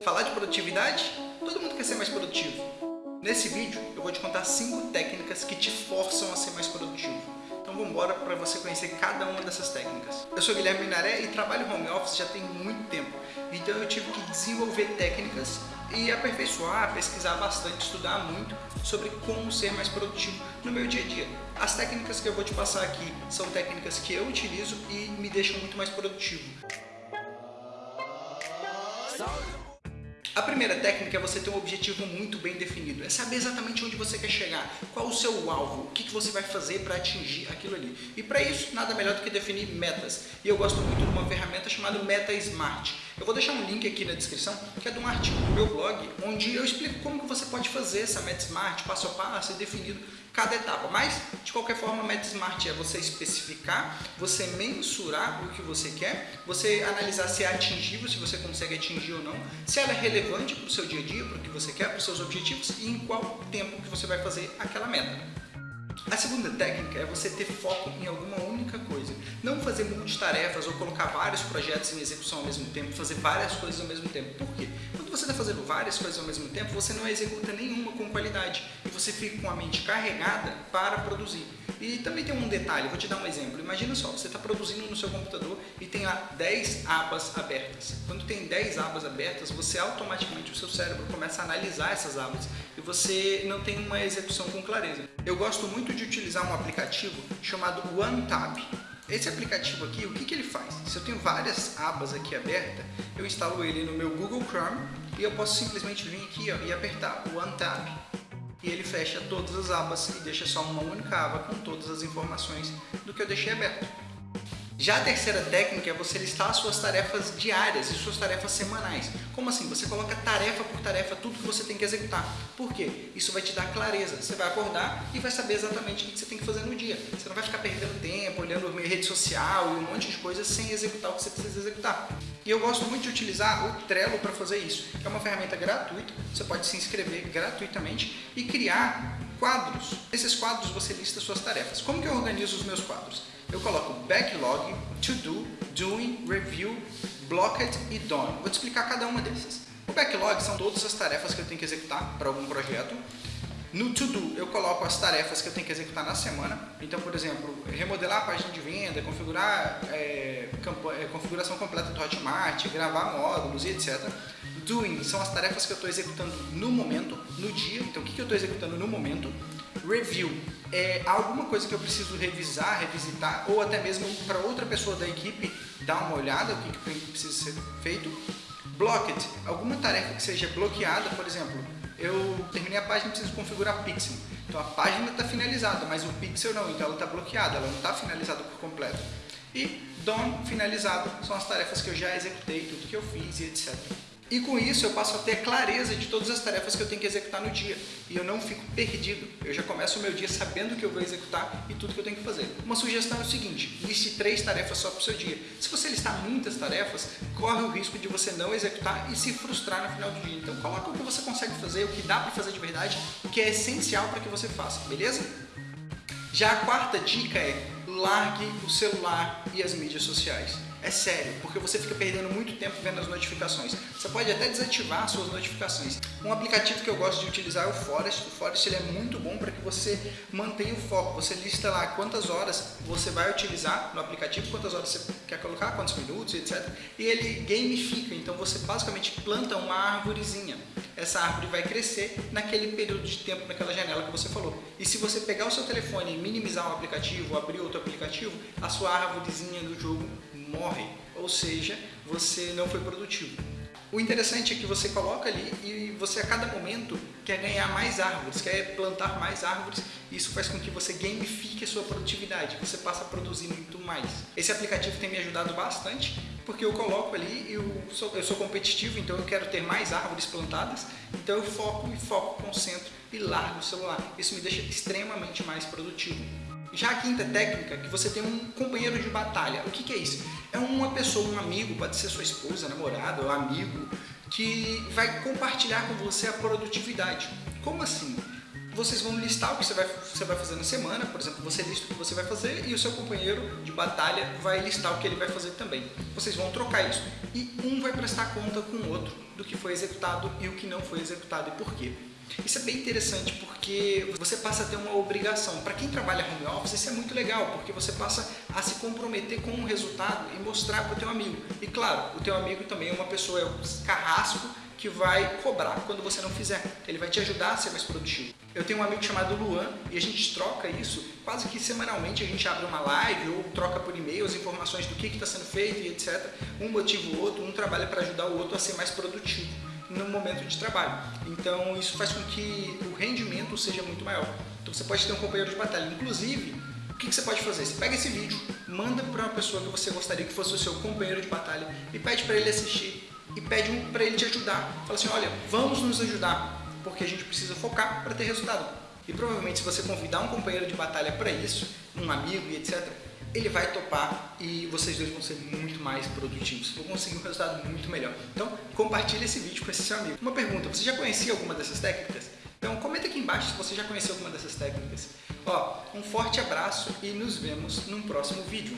Falar de produtividade? Todo mundo quer ser mais produtivo. Nesse vídeo eu vou te contar 5 técnicas que te forçam a ser mais produtivo. Então vamos embora para você conhecer cada uma dessas técnicas. Eu sou Guilherme Minaré e trabalho home office já tem muito tempo. Então eu tive que desenvolver técnicas e aperfeiçoar, pesquisar bastante, estudar muito sobre como ser mais produtivo no meu dia a dia. As técnicas que eu vou te passar aqui são técnicas que eu utilizo e me deixam muito mais produtivo. A primeira técnica é você ter um objetivo muito bem definido, é saber exatamente onde você quer chegar, qual o seu alvo, o que, você vai fazer para atingir aquilo ali. E para isso, nada melhor do que definir metas. E eu gosto muito de uma ferramenta chamada Meta Smart. Eu vou deixar um link aqui na descrição, que é de um artigo do meu blog, onde eu explico como que você pode fazer essa Meta Smart, passo a passo, definido cada etapa. Mas, de qualquer forma, Meta Smart é você especificar, você mensurar o que você quer, você analisar se é atingível, se você consegue atingir ou não, se ela é relevante para o seu dia a dia, para o que você quer, para os seus objetivos e em qual tempo que você vai fazer aquela meta. A segunda técnica é você ter foco em alguma. Não fazer multitarefas ou colocar vários projetos em execução ao mesmo tempo, fazer várias coisas ao mesmo tempo. Por quê? Quando você está fazendo várias coisas ao mesmo tempo, você não executa nenhuma com qualidade e você fica com a mente carregada para produzir. E também tem um detalhe, vou te dar um exemplo. Imagina só, você está produzindo no seu computador e tem lá 10 abas abertas. Quando tem 10 abas abertas, você automaticamente, o seu cérebro começa a analisar essas abas e você não tem uma execução com clareza. Eu gosto muito de utilizar um aplicativo chamado OneTab. Esse aplicativo aqui, o que, que ele faz? Se eu tenho várias abas aqui abertas, eu instalo ele no meu Google Chrome e eu posso simplesmente vir aqui ó, e apertar OneTab e ele fecha todas as abas e deixa só uma única aba com todas as informações do que eu deixei aberto. Já a terceira técnica é você listar as suas tarefas diárias e suas tarefas semanais. Como assim? Você coloca tarefa por tarefa tudo que você tem que executar. Por quê? Isso vai te dar clareza. Você vai acordar e vai saber exatamente o que você tem que fazer no dia. Você não vai ficar perdendo tempo, olhando rede social e um monte de coisas sem executar o que você precisa executar. E eu gosto muito de utilizar o Trello para fazer isso. É uma ferramenta gratuita, você pode se inscrever gratuitamente e criar quadros. Nesses quadros você lista suas tarefas. Como que eu organizo os meus quadros? eu coloco backlog, to do, doing, review, blocked e done. Vou te explicar cada uma dessas. O backlog são todas as tarefas que eu tenho que executar para algum projeto. No to do eu coloco as tarefas que eu tenho que executar na semana. Então, por exemplo, remodelar a página de venda, configurar é, configuração completa do Hotmart, gravar módulos e etc. Doing são as tarefas que eu estou executando no momento, no dia. Então, o que, que eu estou executando no momento? Review é alguma coisa que eu preciso revisar, revisitar, ou até mesmo para outra pessoa da equipe dar uma olhada, o que, que precisa ser feito. Blocked, alguma tarefa que seja bloqueada, por exemplo, eu terminei a página e preciso configurar Pixel. Então a página está finalizada, mas o Pixel não, então ela está bloqueada, ela não está finalizada por completo. E Done, finalizado, são as tarefas que eu já executei, tudo que eu fiz e etc. E com isso eu passo a ter clareza de todas as tarefas que eu tenho que executar no dia. E eu não fico perdido. Eu já começo o meu dia sabendo o que eu vou executar e tudo que eu tenho que fazer. Uma sugestão é o seguinte, liste três tarefas só para o seu dia. Se você listar muitas tarefas, corre o risco de você não executar e se frustrar no final do dia. Então coloca o que você consegue fazer, o que dá para fazer de verdade, o que é essencial para que você faça, beleza? Já a quarta dica é largue o celular e as mídias sociais. É sério, porque você fica perdendo muito tempo vendo as notificações. Você pode até desativar suas notificações. Um aplicativo que eu gosto de utilizar é o Forest. O Forest ele é muito bom para que você mantenha o foco. Você lista lá quantas horas você vai utilizar no aplicativo, quantas horas você quer colocar, quantos minutos, etc. E ele gamifica, então você basicamente planta uma árvorezinha. Essa árvore vai crescer naquele período de tempo, naquela janela que você falou. E se você pegar o seu telefone e minimizar um aplicativo, abrir outro aplicativo, a sua árvorezinha do jogo morre, ou seja, você não foi produtivo. O interessante é que você coloca ali e você a cada momento quer ganhar mais árvores, quer plantar mais árvores isso faz com que você gamifique a sua produtividade, você passa a produzir muito mais. Esse aplicativo tem me ajudado bastante porque eu coloco ali eu sou, eu sou competitivo, então eu quero ter mais árvores plantadas, então eu foco e foco, concentro e largo o celular. Isso me deixa extremamente mais produtivo. Já a quinta técnica que você tem um companheiro de batalha. O que, que é isso? É uma pessoa, um amigo, pode ser sua esposa, namorada ou amigo, que vai compartilhar com você a produtividade. Como assim? vocês vão listar o que você vai, você vai fazer na semana, por exemplo, você lista o que você vai fazer e o seu companheiro de batalha vai listar o que ele vai fazer também. Vocês vão trocar isso e um vai prestar conta com o outro do que foi executado e o que não foi executado e por quê. Isso é bem interessante porque você passa a ter uma obrigação. Para quem trabalha home office, isso é muito legal, porque você passa a se comprometer com um resultado e mostrar para o teu amigo. E claro, o teu amigo também é uma pessoa, é um carrasco que vai cobrar quando você não fizer. Ele vai te ajudar a ser mais produtivo. Eu tenho um amigo chamado Luan e a gente troca isso quase que semanalmente. A gente abre uma live ou troca por e-mail as informações do que está sendo feito e etc. Um motiva o outro, um trabalha para ajudar o outro a ser mais produtivo no momento de trabalho. Então isso faz com que o rendimento seja muito maior. Então você pode ter um companheiro de batalha. Inclusive, o que você pode fazer? Você pega esse vídeo, manda para uma pessoa que você gostaria que fosse o seu companheiro de batalha e pede para ele assistir e pede para ele te ajudar. Fala assim, olha, vamos nos ajudar, porque a gente precisa focar para ter resultado. E provavelmente se você convidar um companheiro de batalha para isso, um amigo e etc., ele vai topar e vocês dois vão ser muito mais produtivos, vão conseguir um resultado muito melhor. Então, compartilhe esse vídeo com esse seu amigo. Uma pergunta, você já conhecia alguma dessas técnicas? Então, comenta aqui embaixo se você já conheceu alguma dessas técnicas. Ó, um forte abraço e nos vemos num próximo vídeo.